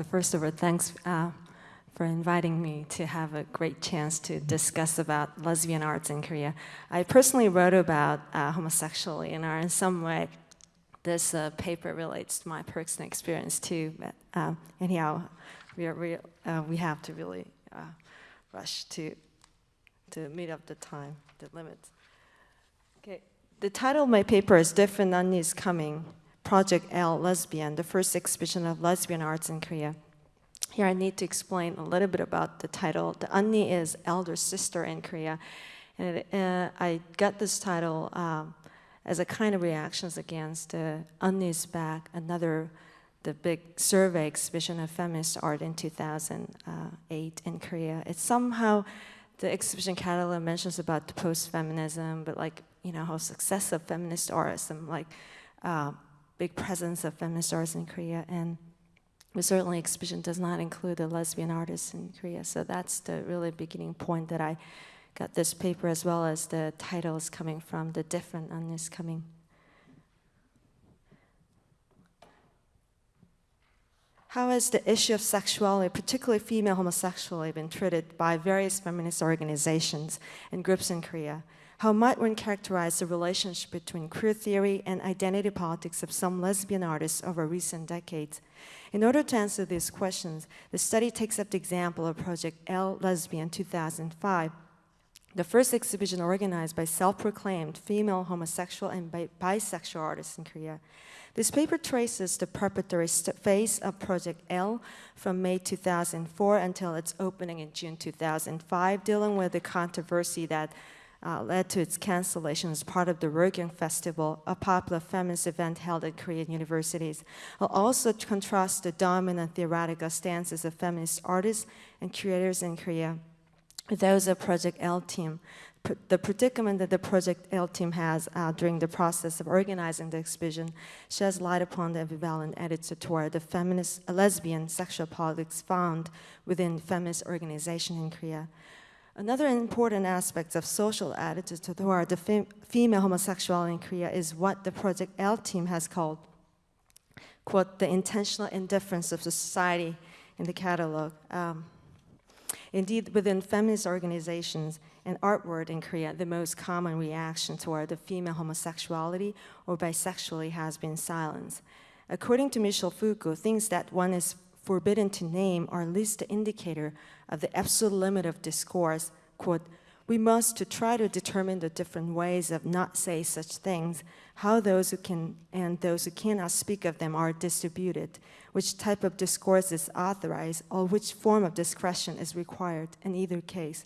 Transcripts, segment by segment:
the first of all, thanks uh, for inviting me to have a great chance to discuss about lesbian arts in Korea. I personally wrote about uh, homosexuality in art in some way. This uh, paper relates to my personal experience too, but um, anyhow, we, are, we, uh, we have to really uh, rush to, to meet up the time, the limits. Okay, the title of my paper is Different Unnies Coming, Project L Lesbian, the first exhibition of lesbian arts in Korea. Here I need to explain a little bit about the title. The Unni is elder sister in Korea. And it, uh, I got this title um, as a kind of reactions against uh, Unni's Back, another the big survey exhibition of feminist art in 2008 in Korea. It's somehow, the exhibition catalog mentions about the post-feminism, but like, you know, how success feminist artists and like uh, big presence of feminist artists in Korea. And certainly exhibition does not include the lesbian artists in Korea. So that's the really beginning point that I got this paper as well as the titles coming from, the different unnis coming. How has the issue of sexuality, particularly female homosexuality, been treated by various feminist organizations and groups in Korea? How might one characterize the relationship between queer theory and identity politics of some lesbian artists over recent decades? In order to answer these questions, the study takes up the example of Project L Lesbian 2005, the first exhibition organized by self-proclaimed female homosexual and bi bisexual artists in Korea. This paper traces the preparatory phase of Project L from May 2004 until its opening in June 2005, dealing with the controversy that uh, led to its cancellation as part of the Rogyong Festival, a popular feminist event held at Korean universities. I'll also contrast the dominant theoretical stances of feminist artists and creators in Korea with those of Project L team the predicament that the Project L team has uh, during the process of organizing the exhibition sheds light upon the ambivalent attitude toward the feminist, lesbian sexual politics found within feminist organization in Korea. Another important aspect of social attitudes toward the fem female homosexuality in Korea is what the Project L team has called, quote, the intentional indifference of society in the catalog. Um, Indeed, within feminist organizations and artwork in Korea, the most common reaction toward the female homosexuality or bisexuality has been silence. According to Michel Foucault, things that one is forbidden to name are at least the indicator of the absolute limit of discourse, quote, we must to try to determine the different ways of not say such things, how those who can and those who cannot speak of them are distributed, which type of discourse is authorized, or which form of discretion is required in either case.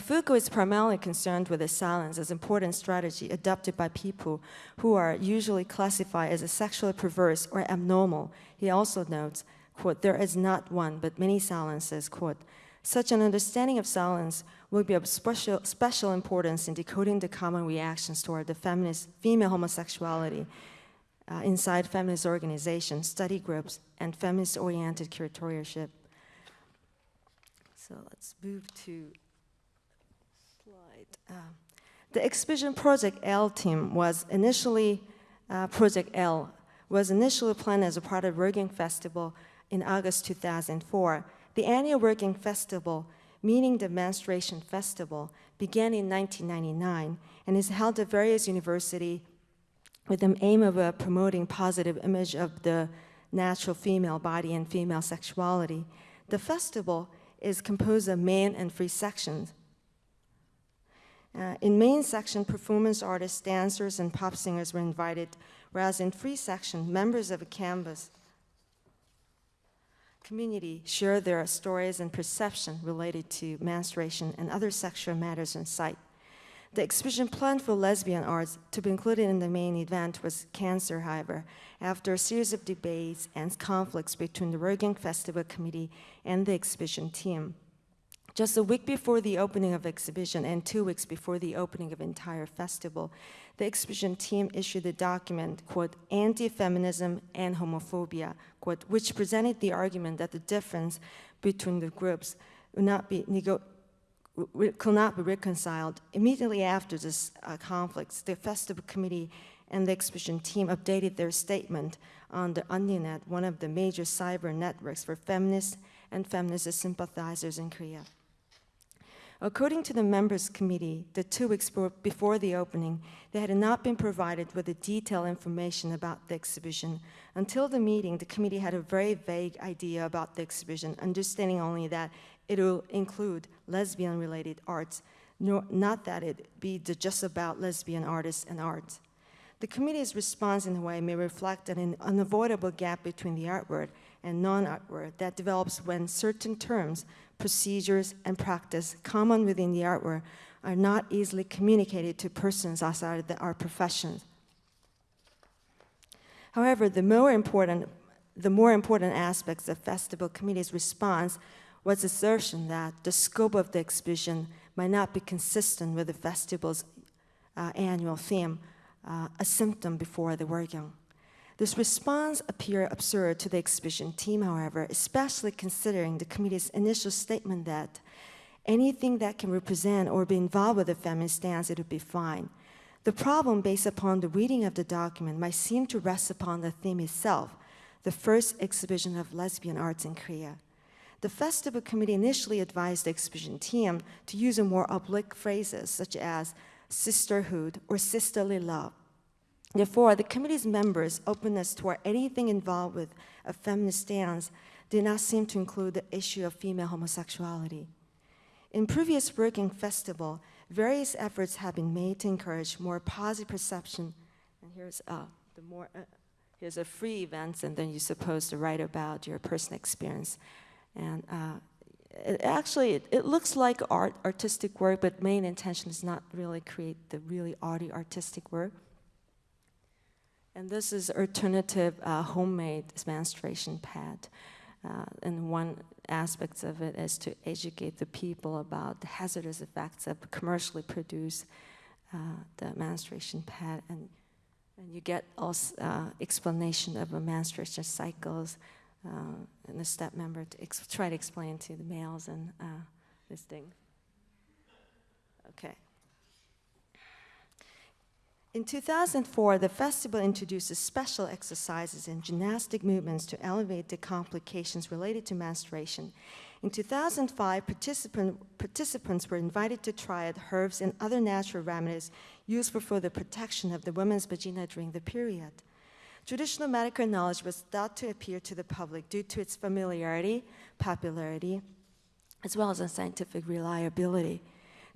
Foucault is primarily concerned with the silence as an important strategy adopted by people who are usually classified as a sexually perverse or abnormal, he also notes, quote, there is not one but many silences, quote, such an understanding of silence will be of special, special importance in decoding the common reactions toward the feminist female homosexuality uh, inside feminist organizations, study groups, and feminist-oriented curatorship. So let's move to slide. Uh, the exhibition Project L team was initially, uh, Project L was initially planned as a part of Working Festival in August 2004. The annual Working Festival meaning the Menstruation Festival, began in 1999 and is held at various universities with the aim of uh, promoting positive image of the natural female body and female sexuality. The festival is composed of main and free sections. Uh, in main section, performance artists, dancers, and pop singers were invited, whereas in free section, members of a campus community share their stories and perception related to menstruation and other sexual matters on site. The exhibition planned for lesbian arts to be included in the main event was canceled, however, after a series of debates and conflicts between the Rogyong Festival Committee and the exhibition team. Just a week before the opening of exhibition and two weeks before the opening of entire festival, the exhibition team issued a document, quote, Anti-Feminism and Homophobia, quote, which presented the argument that the difference between the groups would not be could not be reconciled. Immediately after this uh, conflict, the festival committee and the exhibition team updated their statement on the Unninet, one of the major cyber networks for feminists and feminist sympathizers in Korea. According to the members committee, the two weeks before the opening, they had not been provided with the detailed information about the exhibition. Until the meeting, the committee had a very vague idea about the exhibition, understanding only that it will include lesbian-related arts, not that it be just about lesbian artists and art. The committee's response in a way may reflect an unavoidable gap between the artwork and non-artwork that develops when certain terms, procedures, and practice common within the artwork are not easily communicated to persons outside of the art profession. However, the more important, the more important aspects of Festival Committee's response was assertion that the scope of the exhibition might not be consistent with the festival's uh, annual theme, uh, a symptom before the working. This response appeared absurd to the exhibition team, however, especially considering the committee's initial statement that anything that can represent or be involved with a feminist stance, it would be fine. The problem based upon the reading of the document might seem to rest upon the theme itself, the first exhibition of lesbian arts in Korea. The festival committee initially advised the exhibition team to use a more oblique phrases such as sisterhood or sisterly love. Therefore, the committee's members' openness toward anything involved with a feminist stance did not seem to include the issue of female homosexuality. In previous working festival, various efforts have been made to encourage more positive perception. And here's uh, the more uh, here's a free events, and then you're supposed to write about your personal experience. And uh, it actually, it, it, looks like art, artistic work, but main intention is not really create the really arty artistic work. And this is alternative uh, homemade menstruation pad. Uh, and one aspect of it is to educate the people about the hazardous effects of commercially produced uh, the menstruation pad. And, and you get also uh, explanation of the menstruation cycles uh, and the step member to try to explain to the males and uh, this thing. Okay. In 2004, the festival introduces special exercises and gymnastic movements to elevate the complications related to menstruation. In 2005, participant, participants were invited to try out herbs and other natural remedies used for the protection of the woman's vagina during the period. Traditional medical knowledge was thought to appear to the public due to its familiarity, popularity, as well as scientific reliability.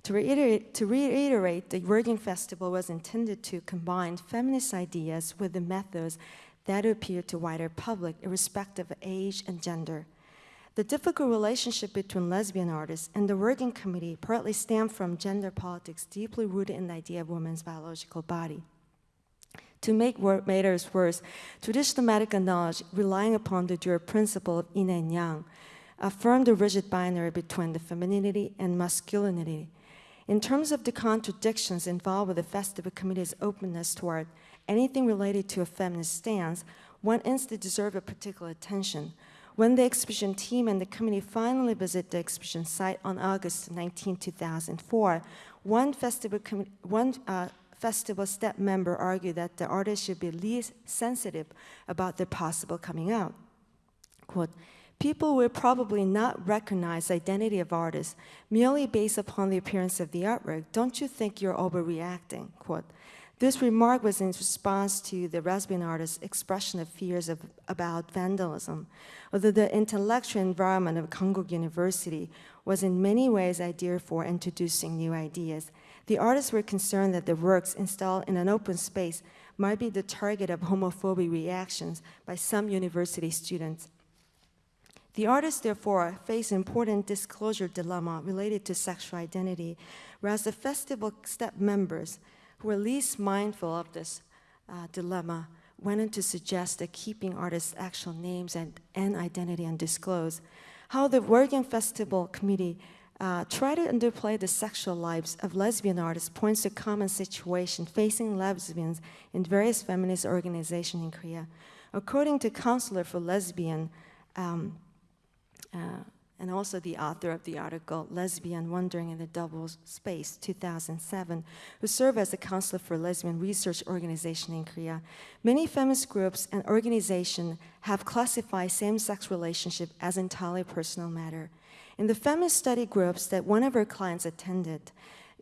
To reiterate, to reiterate, the Working Festival was intended to combine feminist ideas with the methods that appeal to wider public, irrespective of age and gender. The difficult relationship between lesbian artists and the working committee partly stemmed from gender politics deeply rooted in the idea of women's biological body. To make matters worse, traditional medical knowledge, relying upon the dual principle of yin and yang, affirmed the rigid binary between the femininity and masculinity, in terms of the contradictions involved with the festival committee's openness toward anything related to a feminist stance, one instance deserves a particular attention. When the exhibition team and the committee finally visited the exhibition site on August 19, 2004, one festival, one, uh, festival step member argued that the artist should be least sensitive about their possible coming out. Quote, people will probably not recognize the identity of artists merely based upon the appearance of the artwork. Don't you think you're overreacting? Quote. This remark was in response to the lesbian artist's expression of fears of, about vandalism. Although the intellectual environment of Konkuk University was in many ways ideal for introducing new ideas, the artists were concerned that the works installed in an open space might be the target of homophobic reactions by some university students the artists, therefore, face an important disclosure dilemma related to sexual identity, whereas the festival step members, who were least mindful of this uh, dilemma, went on to suggest that keeping artists' actual names and, and identity undisclosed. How the Working Festival Committee uh, tried to underplay the sexual lives of lesbian artists points to common situation facing lesbians in various feminist organizations in Korea. According to Counselor for Lesbian, um, uh, and also the author of the article Lesbian Wandering in the Double Space 2007, who served as a counselor for lesbian research organization in Korea. Many feminist groups and organizations have classified same-sex relationship as entirely personal matter. In the feminist study groups that one of our clients attended,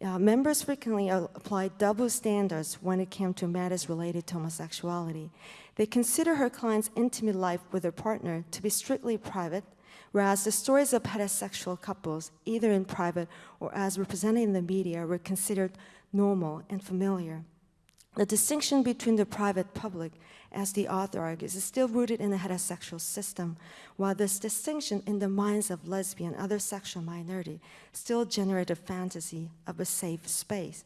uh, members frequently applied double standards when it came to matters related to homosexuality. They consider her client's intimate life with her partner to be strictly private whereas the stories of heterosexual couples, either in private or as represented in the media, were considered normal and familiar. The distinction between the private public, as the author argues, is still rooted in the heterosexual system, while this distinction in the minds of lesbian and other sexual minority still generate a fantasy of a safe space.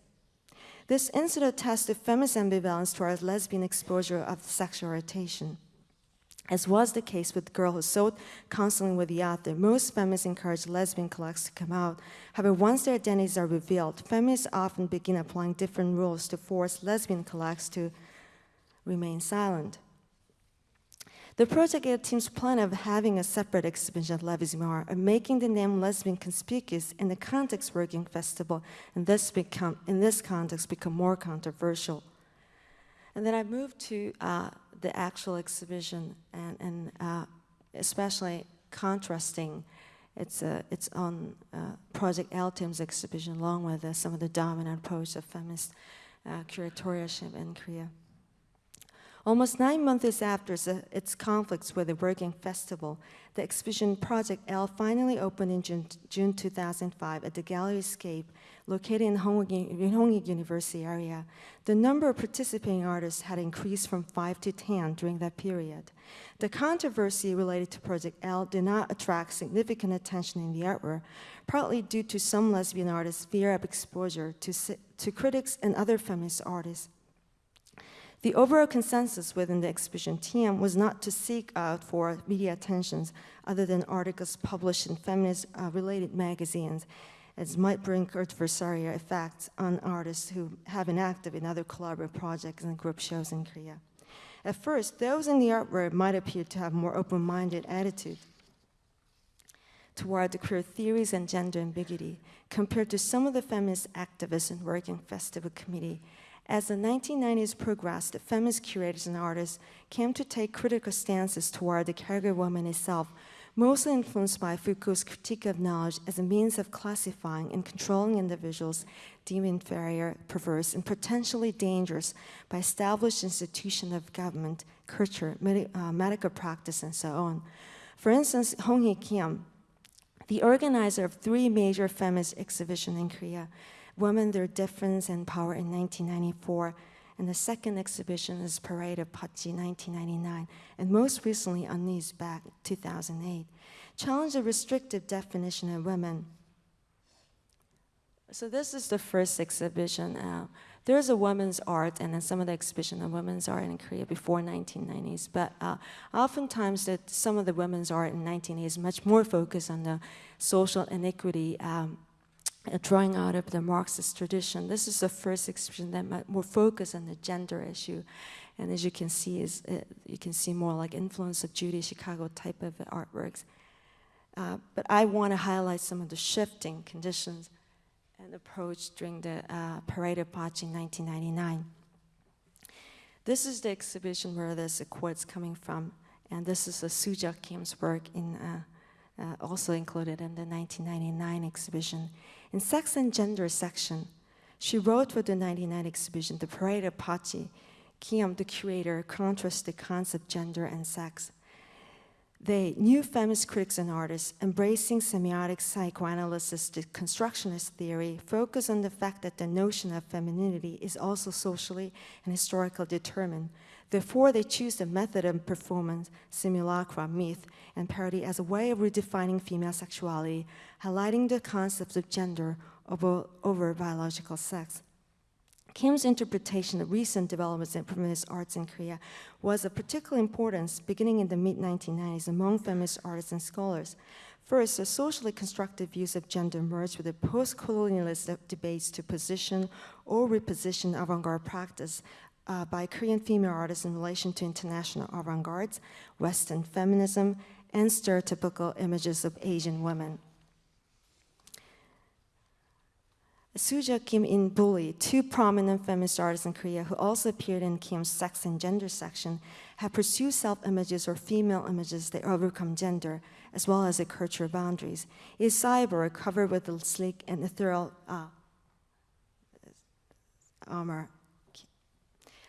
This incident attests to feminist ambivalence towards lesbian exposure of sexual orientation. As was the case with the girl who sought counseling with the author, most feminists encourage lesbian collects to come out. However, once their identities are revealed, feminists often begin applying different rules to force lesbian collects to remain silent. The Project A team's plan of having a separate exhibition at Levis-Memoir and making the name lesbian conspicuous in the context working festival in this, become, in this context become more controversial. And then I moved to uh, the actual exhibition and, and uh, especially contrasting it's, uh, it's on uh, Project L team's exhibition along with uh, some of the dominant approach of feminist uh, curatorship in Korea. Almost nine months after its uh, conflicts with the Working Festival, the exhibition Project L finally opened in June, June 2005 at the Gallery Escape, located in the Hongik University area. The number of participating artists had increased from five to 10 during that period. The controversy related to Project L did not attract significant attention in the artwork, partly due to some lesbian artists' fear of exposure to, to critics and other feminist artists. The overall consensus within the exhibition team was not to seek out for media attentions other than articles published in feminist-related uh, magazines, as might bring adversarial effects on artists who have been active in other collaborative projects and group shows in Korea. At first, those in the art world might appear to have more open-minded attitude toward the queer theories and gender ambiguity compared to some of the feminist activists and working festival committee as the 1990s progressed, feminist curators and artists came to take critical stances toward the caregiver woman itself, mostly influenced by Foucault's critique of knowledge as a means of classifying and controlling individuals deemed inferior, perverse, and potentially dangerous by established institutions of government, culture, med uh, medical practice, and so on. For instance, Hong Hee Kim, the organizer of three major feminist exhibitions in Korea, Women, Their Difference and Power in 1994, and the second exhibition is Parade of Pachi 1999, and most recently Unni's Back 2008. Challenge the restrictive definition of women. So this is the first exhibition. Uh, there's a women's art and then some of the exhibition of women's art in Korea before 1990s, but uh, oftentimes that some of the women's art in 1980s much more focused on the social inequity um, drawing out of the Marxist tradition. This is the first exhibition that more focus on the gender issue. And as you can see, is uh, you can see more like influence of Judy Chicago type of artworks. Uh, but I want to highlight some of the shifting conditions and approach during the uh, Parade of Pachi in 1999. This is the exhibition where this quote's coming from, and this is a Suja Kim's work in, uh, also included in the 1999 exhibition. In sex and gender section, she wrote for the 99 exhibition, The Parade of Pachi. Kim, the curator, contrasts the concept gender and sex. They, new feminist critics and artists, embracing semiotic psychoanalysis to constructionist theory, focus on the fact that the notion of femininity is also socially and historically determined. Therefore, they choose the method of performance, simulacra, myth, and parody as a way of redefining female sexuality, highlighting the concepts of gender over, over biological sex. Kim's interpretation of recent developments in feminist arts in Korea was of particular importance beginning in the mid-1990s among feminist artists and scholars. First, the socially constructed views of gender merged with the post-colonialist debates to position or reposition avant-garde practice uh, by Korean female artists in relation to international avant-gardes, Western feminism, and stereotypical images of Asian women. Suja Kim and Lee Bul, two prominent feminist artists in Korea who also appeared in Kim's sex and gender section, have pursued self-images or female images that overcome gender, as well as the cultural boundaries. Is cyber covered with a sleek and ethereal uh, armor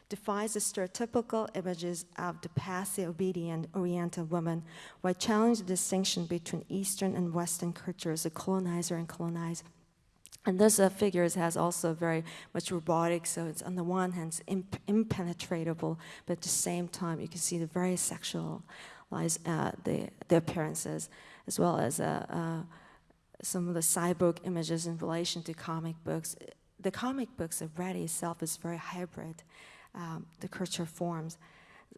defies the stereotypical images of the passive, obedient, oriental woman while challenging the distinction between Eastern and Western cultures, the colonizer and colonized. And this uh, has also very much robotic, so it's on the one hand imp impenetrable, but at the same time you can see the very sexualized uh, the, the appearances, as well as uh, uh, some of the cyborg images in relation to comic books. The comic books already itself is very hybrid, um, the culture forms.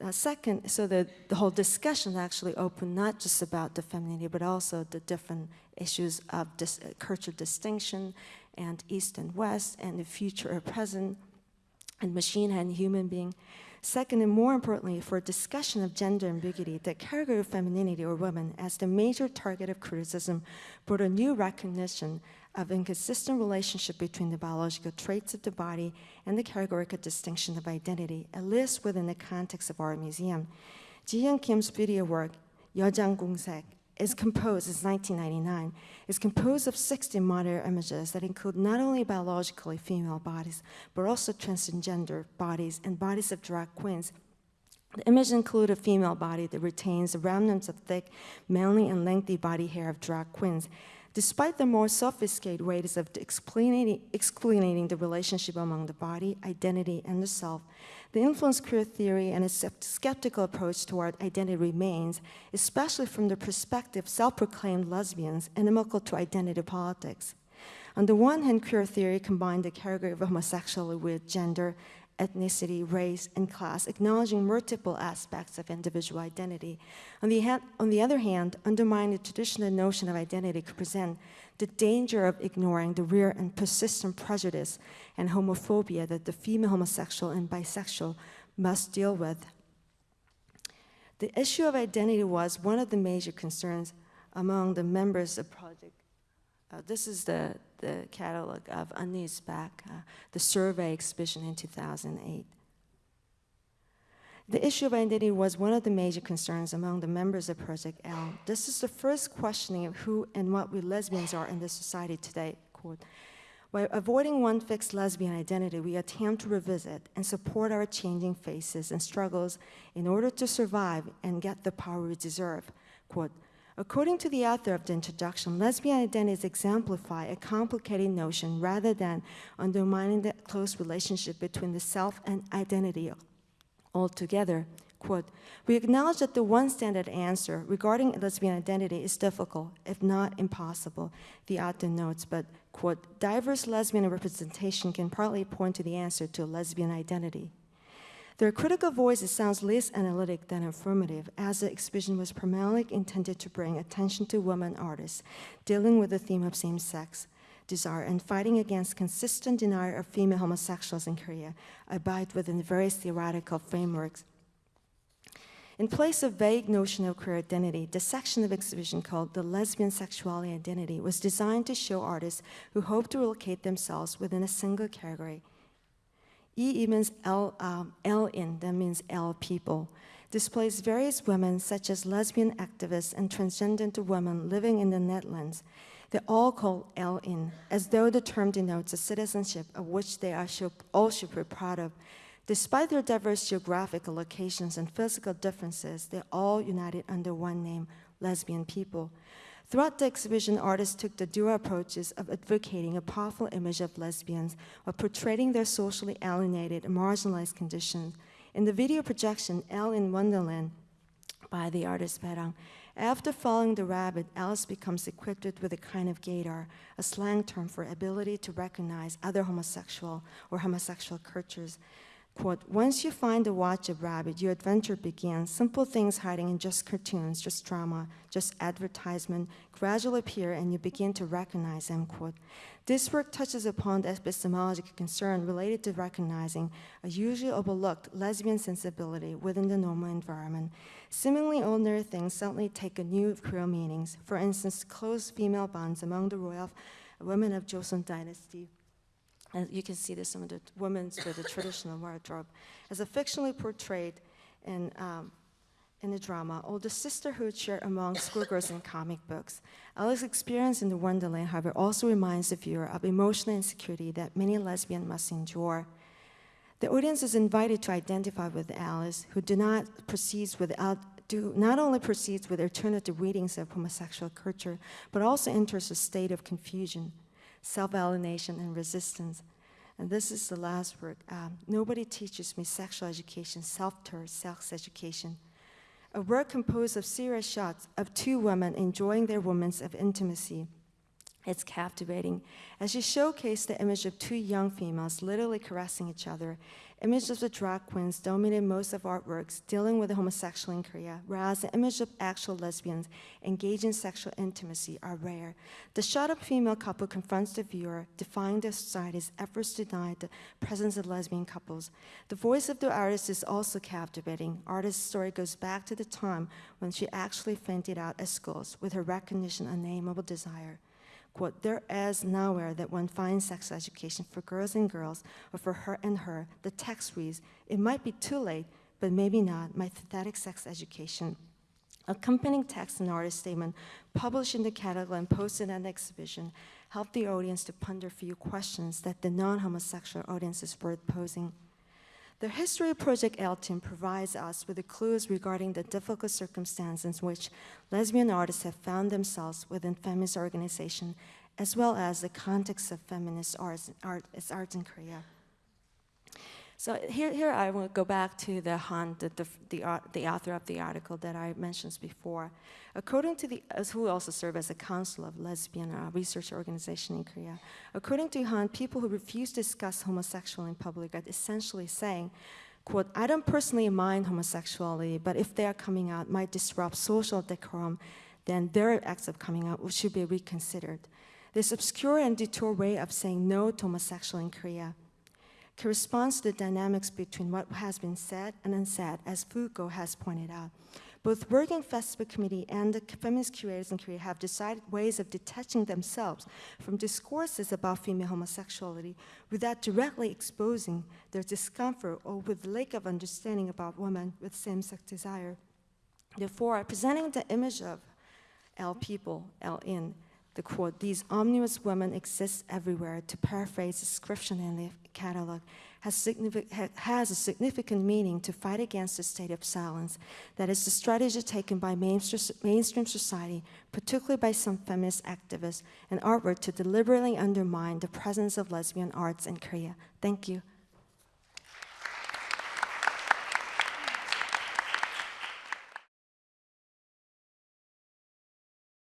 Uh, second, so the, the whole discussion actually opened not just about the femininity, but also the different issues of dis uh, cultural distinction and East and West and the future or present and machine and human being. Second, and more importantly, for a discussion of gender ambiguity, the category of femininity or woman as the major target of criticism brought a new recognition of inconsistent relationship between the biological traits of the body and the categorical distinction of identity, at least within the context of our museum. Ji-young Kim's video work, Yojanggungseok is composed, it's 1999, is composed of 60 modern images that include not only biologically female bodies, but also transgender bodies and bodies of drag queens the image includes a female body that retains the remnants of thick, manly and lengthy body hair of drag queens. Despite the more sophisticated ways of explaining, explaining the relationship among the body, identity, and the self, the influence queer theory and its skeptical approach toward identity remains, especially from the perspective of self-proclaimed lesbians inimical to identity politics. On the one hand, queer theory combined the category of homosexuality with gender, ethnicity, race, and class, acknowledging multiple aspects of individual identity. On the, on the other hand, undermining the traditional notion of identity could present the danger of ignoring the real and persistent prejudice and homophobia that the female homosexual and bisexual must deal with. The issue of identity was one of the major concerns among the members of Project. Uh, this is the the catalog of Unni's Back, uh, the survey exhibition in 2008. The issue of identity was one of the major concerns among the members of Project L. This is the first questioning of who and what we lesbians are in this society today. Quote, by avoiding one fixed lesbian identity, we attempt to revisit and support our changing faces and struggles in order to survive and get the power we deserve. Quote, According to the author of the introduction, lesbian identities exemplify a complicated notion rather than undermining the close relationship between the self and identity altogether. Quote, we acknowledge that the one standard answer regarding lesbian identity is difficult, if not impossible, the author notes, but, quote, diverse lesbian representation can partly point to the answer to lesbian identity. Their critical voice sounds less analytic than affirmative, as the exhibition was primarily intended to bring attention to women artists dealing with the theme of same-sex desire and fighting against consistent denial of female homosexuals in Korea, abide within various theoretical frameworks. In place of vague notion of queer identity, the section of exhibition called The Lesbian Sexuality Identity was designed to show artists who hope to locate themselves within a single category, E means L, um, L in, that means L people, displays various women such as lesbian activists and transgender women living in the Netherlands. They are all call L in, as though the term denotes a citizenship of which they are should, all should be proud of. Despite their diverse geographical locations and physical differences, they're all united under one name, lesbian people. Throughout the exhibition, artists took the dual approaches of advocating a powerful image of lesbians while portraying their socially alienated and marginalized conditions. In the video projection, Elle in Wonderland by the artist Perang, after following the rabbit, Alice becomes equipped with a kind of gaydar, a slang term for ability to recognize other homosexual or homosexual cultures. Quote, once you find the watch of rabbit, your adventure begins. Simple things hiding in just cartoons, just drama, just advertisement gradually appear and you begin to recognize them, quote. This work touches upon the epistemological concern related to recognizing a usually overlooked lesbian sensibility within the normal environment. Seemingly ordinary things suddenly take a new real meanings. For instance, close female bonds among the royal women of Joseon dynasty and you can see this in the women's with the traditional wardrobe, as a fictionally portrayed in, um, in the drama, or the sisterhood shared among schoolgirls in comic books. Alice's experience in the Wonderland, however, also reminds the viewer of emotional insecurity that many lesbians must endure. The audience is invited to identify with Alice, who do not proceed without do not only proceeds with alternative readings of homosexual culture, but also enters a state of confusion self-alienation, and resistance. And this is the last word. Um, nobody teaches me sexual education, self-taught sex education. A work composed of serious shots of two women enjoying their moments of intimacy. It's captivating. As you showcase the image of two young females literally caressing each other, images of the drag queens dominate most of artworks dealing with the homosexual in Korea, whereas the image of actual lesbians engaged in sexual intimacy are rare. The shot of female couple confronts the viewer, defying the society's efforts to deny the presence of lesbian couples. The voice of the artist is also captivating. Artist's story goes back to the time when she actually fainted out at schools with her recognition unnameable desire quote, there is nowhere that one finds sex education for girls and girls or for her and her. The text reads, it might be too late, but maybe not, my pathetic sex education. Accompanying text and artist statement published in the catalog and posted at the exhibition helped the audience to ponder few questions that the non-homosexual audience is worth posing. The History of Project team provides us with the clues regarding the difficult circumstances in which lesbian artists have found themselves within feminist organization, as well as the context of feminist arts, art, arts in Korea. So here, here I will go back to the Han, the, the, the, the, author of the article that I mentioned before. According to the, who also serve as a council of lesbian uh, research organization in Korea, according to Han, people who refuse to discuss homosexuality in public are essentially saying, quote, I don't personally mind homosexuality, but if they are coming out might disrupt social decorum, then their acts of coming out should be reconsidered. This obscure and detour way of saying no to homosexual in Korea corresponds to the dynamics between what has been said and unsaid, as Foucault has pointed out. Both Working Festival Committee and the feminist curators in Korea have decided ways of detaching themselves from discourses about female homosexuality without directly exposing their discomfort or with lack of understanding about women with same-sex desire. Therefore, presenting the image of L people, L in, the quote, these omnibus women exist everywhere, to paraphrase the description in the catalog, has, has, a significant meaning to fight against the state of silence. That is the strategy taken by mainstream society, particularly by some feminist activists and artwork to deliberately undermine the presence of lesbian arts in Korea. Thank you.